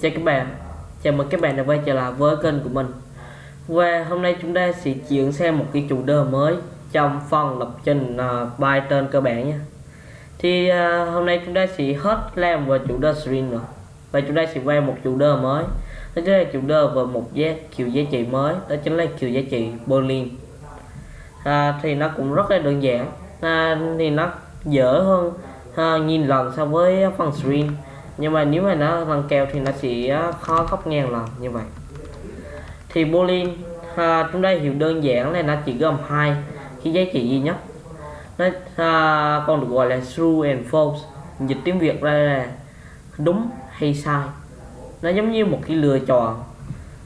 Chào các bạn, chào mừng các bạn đã quay trở lại với kênh của mình. Và hôm nay chúng ta sẽ chuyển sang một cái chủ đề mới trong phần lập trình à, uh, Python cơ bản nhé. Thì uh, hôm nay chúng ta sẽ hết làm về chủ đề string rồi. Và chúng ta sẽ quay một chủ đề mới. Đó chính là chủ đề về một giá kiểu giá trị mới. Đó chính là kiểu giá trị boolean à, Thì nó cũng rất là đơn giản. À, Thì nó dở hơn à, nhìn lần so với phần string nhưng mà nếu mà nó bằng kèo thì nó chỉ ờ, khó góc ngang lần như vậy. Thì boolean à, ờ, chúng ta hiểu đơn giản là nó chỉ gồm hai cái giá trị duy nhất. Nó à, còn được gọi là true and false dịch tiếng việt ra là đúng hay sai. Nó giống như một cái lựa chọn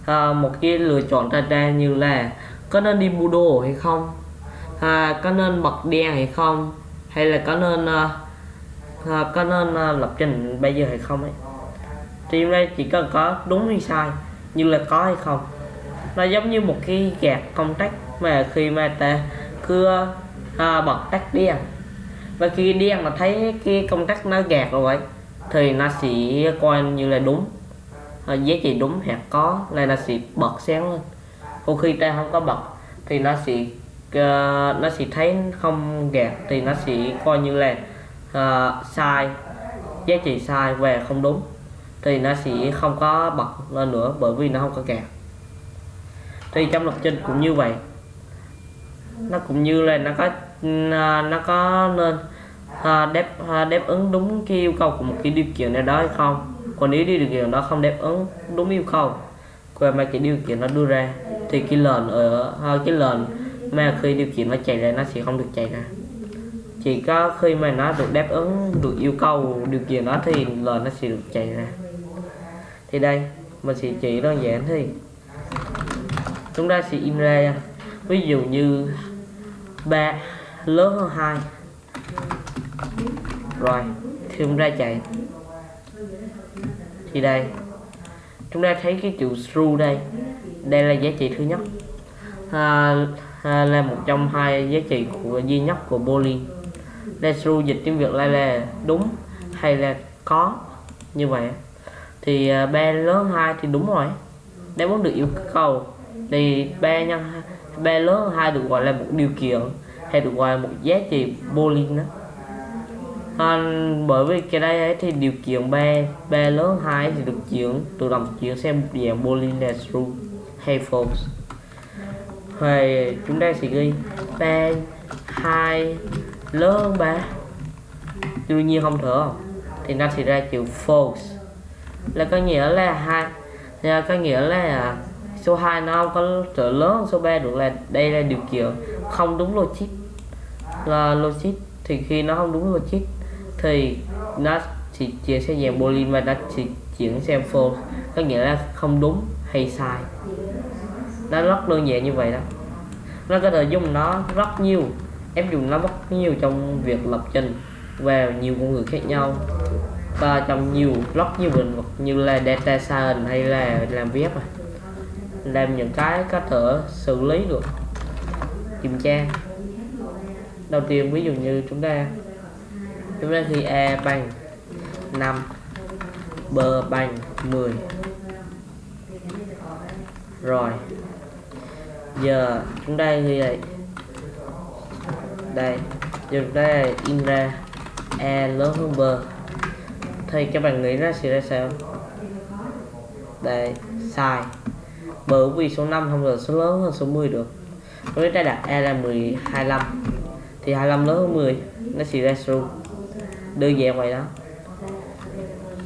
à, một cái lựa chọn ra ra như là có nên đi mua đồ hay không? À, có nên bật đèn hay không? Hay là có nên uh, à, có nên à, lập trình bây giờ hay không ấy? Thì đây chỉ cần có đúng hay sai như là có hay không. Nó giống như một cái gạt công tắc mà khi mà ta cứ à, bật tắt đèn. Và khi đèn mà thấy cái công tắc nó gạt rồi vậy thì nó sẽ coi như là đúng. À, giá trị đúng hoặc có là nó sẽ bật sáng lên. Còn khi ta không có bật thì nó sẽ uh, nó sẽ thấy không gạt thì nó sẽ coi như là uh, sai. Giá trị sai về không đúng thì nó sẽ không có bật lên nữa bởi vì nó không có kẹt. Thì trong lập trình cũng như vậy. Nó cũng như là nó có uh, nó có nên uh, đáp uh, đáp ứng đúng cái yêu cầu của một cái điều kiện nào đó hay không. Còn nếu điều kiện đó không đáp ứng đúng yêu cầu của mà cái điều kiện nó đưa ra thì cái lệnh ở uh, cái lệnh mà khi điều kiện nó chạy ra nó sẽ không được chạy ra chỉ có khi mà nó được đáp ứng được yêu cầu điều kiện đó thì lời nó sẽ được chạy ra. Thì đây mình sẽ chỉ đơn giản thì chúng ta sẽ in ra ví dụ như ba lớn hơn hai. Rồi thì chúng ta chạy. Thì đây chúng ta thấy cái chữ true đây. Đây là giá trị thứ nhất. À, à, là một trong hai giá trị của duy nhất của boolean. Desru dịch tiếng Việt là là đúng hay là có? Như vậy thì uh, ba lớn hai thì đúng rồi. Nếu muốn được yêu cầu thì ba nhân ba lớn hai được gọi là một điều kiện hay được gọi là một giá trị boolean đó. À, bởi vì cái đây ấy thì điều kiện ba ba lớn hai thì được chuyển tự động chuyển sang một dạng boolean là true hay false. Thì chúng ta sẽ ghi ba hai lớn hơn 3 đương nhiên không? Thừa thì nó sẽ ra chữ false. Là có nghĩa là hai. Là có nghĩa là à, số 2 nó không có trở lớn, số 3 được là đây là điều kiện không đúng logic. Là logic thì khi nó không đúng logic thì nó chỉ chuyển sang dạng boolean và nó chỉ chuyển sang false. Có nghĩa là không đúng hay sai. Nó rất đơn giản như vậy đó. Nó có thể dùng nó rất nhiều em dùng nó rất nhiều trong việc lập trình và nhiều ngôn ngữ khác nhau. Và trong nhiều rất nhiều lĩnh vực như là data science hay là làm web à. làm những cái có thể xử lý được. Kiểm tra. Đầu tiên, ví dụ như chúng ta chúng ta thì a bằng 5 b bằng 10 rồi, giờ chúng ta ghi lại đây giờ đây in ra. A lớn hơn b thì các bạn nghĩ nó sẽ ra sao? Đây, sai. Bởi vì số 5 không được số lớn hơn số 10 được. Nếu ta đặt a là 10 25 thì 25 lớn hơn 10 nó sẽ ra true. Đơn giản vậy đó.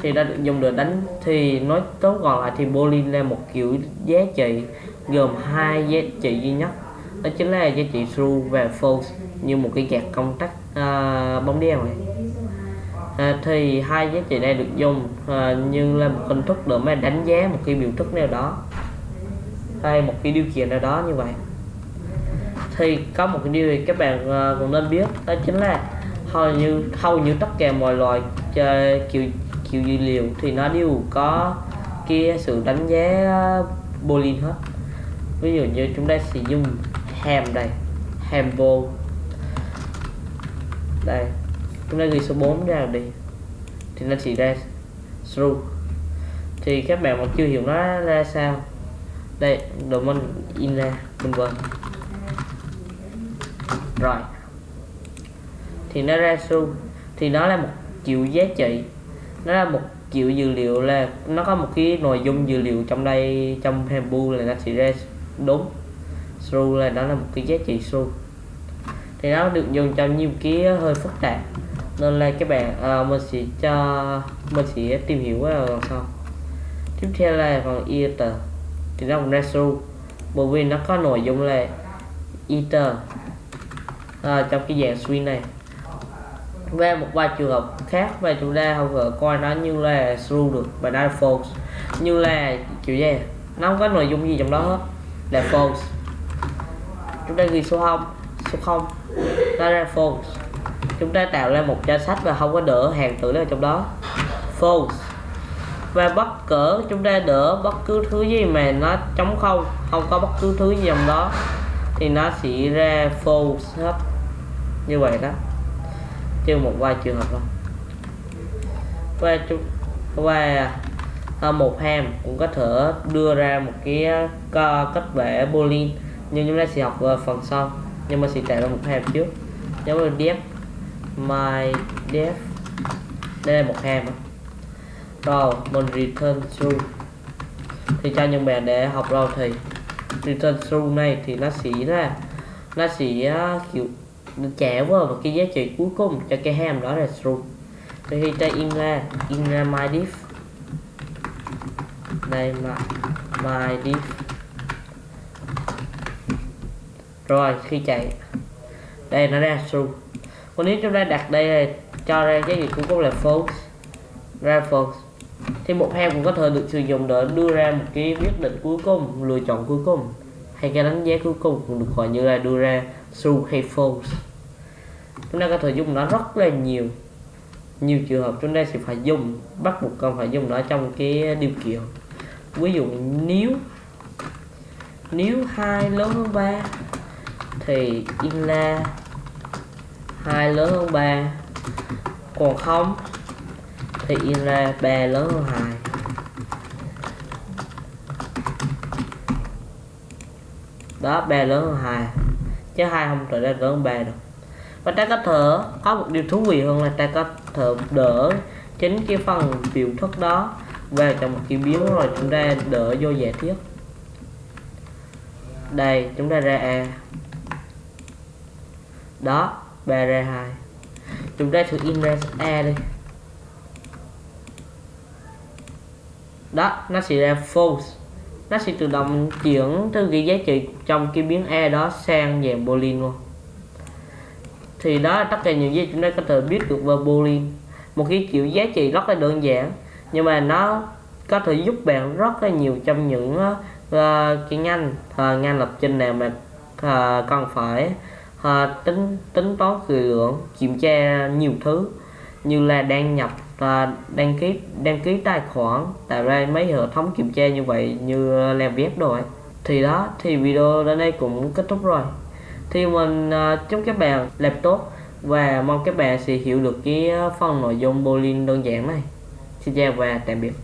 Thì đã được dùng được đánh thì nói tốt gọn lại thì boolean là một kiểu giá trị gồm hai giá trị duy nhất đó chính là giá trị true và false như một cái gạt công tắc uh, bóng đèn này. À, thì hai giá trị này được dùng à, như là một hình thức để mà đánh giá một cái biểu thức nào đó hay một cái điều kiện nào đó như vậy. Thì có một cái điều thì các bạn à, cũng nên biết đó chính là hầu như hầu như tất cả mọi loại chơi kiểu kiểu dữ liệu thì nó đều có kia sự đánh giá à, boolean hết. Ví dụ như chúng ta sử dụng ham đây. Ham vô. Đây. Chúng ta ghi số 4 ra đi. Thì nó chỉ ra true thì các bạn mà chưa hiểu nó ra sao. Đây, domain in ra. Vân vân rồi. Thì nó ra true thì nó là một triệu giá trị. Nó là một triệu dữ liệu là nó có một cái nội dung dữ liệu trong đây, trong Hambu là nó sẽ ra đúng xu là nó là một cái giá trị xu thì nó được dùng trong nhiều cái hơi phức tạp. Nên là các bạn à, mình sẽ cho mình sẽ tìm hiểu vào lần sau. Tiếp theo là phần ether. Thì nó cũng ra xu bởi vì nó có nội dung là ether à, trong cái dạng suy này. Về một vài trường hợp khác và chúng ta không có coi nó như là true được và nó là false. Như là kiểu gì? Nó không có nội dung gì trong đó hết là false chúng ta ghi số 0 số 0 nó ra false. Chúng ta tạo ra một danh sách và không có đỡ hàng tử ở trong đó. False. Và bất cỡ, chúng ta đỡ bất cứ thứ gì mà nó trống không không có bất cứ thứ gì trong đó, thì nó sẽ ra false hết. Như vậy đó. Trừ một vài trường hợp thôi. Và chúng, và à, một ham cũng có thể đưa ra một cái à, kết cách vẽ boolean nhưng chúng ta sẽ học ờ, phần sau. Nhưng mà sẽ tạo ra một hàm trước. Giống như def my def đây là một hàm rồi, mình return true thì cho những bạn để học rồi thì return true này thì nó sẽ là, nó sẽ ờ, kiểu trả vào và cái giá trị cuối cùng cho cái hàm đó là true thì khi ta in ra in ra my diff. Đây mà my diff. Rồi, khi chạy. Đây, nó ra true còn nếu chúng ta đặt đây là cho ra cái gì cũng có là false. Ra false. Thì một ham cũng có thể được sử dụng để đưa ra một cái quyết định cuối cùng lựa chọn cuối cùng. Hay cái đánh giá cuối cùng cũng được gọi như là đưa ra true hay false. Chúng ta có thể dùng nó rất là nhiều. Nhiều trường hợp chúng ta sẽ phải dùng, bắt buộc cần phải dùng nó trong cái điều kiện. Ví dụ, nếu nếu hai lớn hơn ba thì in là hai lớn hơn 3 còn không thì in 3 lớn hơn 2 đó 3 lớn hơn 2 chứ hai không trở ra lớn hơn 3 được. Và ta có thể có một điều thú vị hơn là ta có thể đỡ chính cái phần biểu thức đó về trong một cái biến rồi chúng ta đỡ vô giả thiết đây, chúng ta ra a đó BR2 chúng ta thử in ra e đi. Đó nó sẽ ra false. Nó sẽ tự động chuyển từ cái giá trị trong cái biến E đó sang dạng boolean luôn. Thì đó tất cả những gì chúng ta có thể biết được về boolean. Một cái kiểu giá trị rất là đơn giản nhưng mà nó có thể giúp bạn rất là nhiều trong những uh, cái ngành uh, ngành lập trình nào mà uh, cần phải à, tính tính toán kỳ lượng kiểm tra nhiều thứ như là đăng nhập à, đăng ký đăng ký tài khoản tạo ra mấy hệ thống kiểm tra như vậy như làm web rồi thì đó thì video đến đây cũng kết thúc rồi. Thì mình à, chúc các bạn làm tốt và mong các bạn sẽ hiểu được cái phần nội dung boolean đơn giản này. Xin chào và tạm biệt.